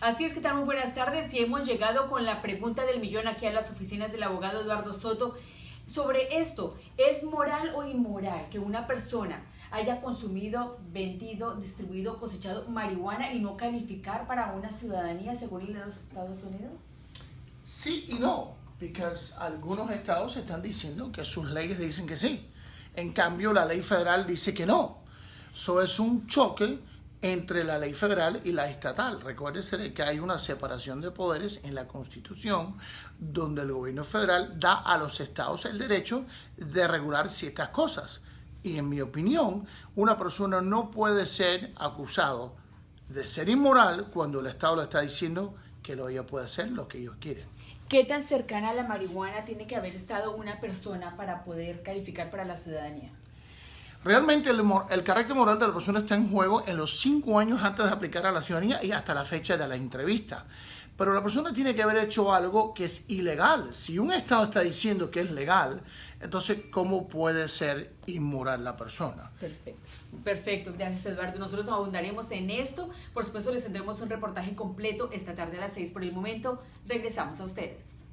Así es que tal muy buenas tardes y hemos llegado con la pregunta del millón aquí a las oficinas del abogado Eduardo Soto sobre esto. ¿Es moral o inmoral que una persona haya consumido, vendido, distribuido, cosechado marihuana y no calificar para una ciudadanía según los Estados Unidos? Sí y no, porque algunos estados están diciendo que sus leyes dicen que sí. En cambio, la ley federal dice que no. Eso es un choque entre la ley federal y la estatal. Recuérdese de que hay una separación de poderes en la Constitución donde el gobierno federal da a los estados el derecho de regular ciertas cosas. Y en mi opinión, una persona no puede ser acusado de ser inmoral cuando el estado le está diciendo que lo ella puede hacer lo que ellos quieren. ¿Qué tan cercana a la marihuana tiene que haber estado una persona para poder calificar para la ciudadanía? Realmente el, carácter moral de la persona está en juego en los cinco años antes de aplicar a la ciudadanía y hasta la fecha de la entrevista. Pero la persona tiene que haber hecho algo que es ilegal. Si un Estado está diciendo que es legal, entonces, ¿cómo puede ser inmoral la persona? Perfecto. Perfecto, gracias Eduardo. Nosotros abundaremos en esto. Por supuesto, les tendremos un reportaje completo esta tarde a las seis. Por el momento, regresamos a ustedes.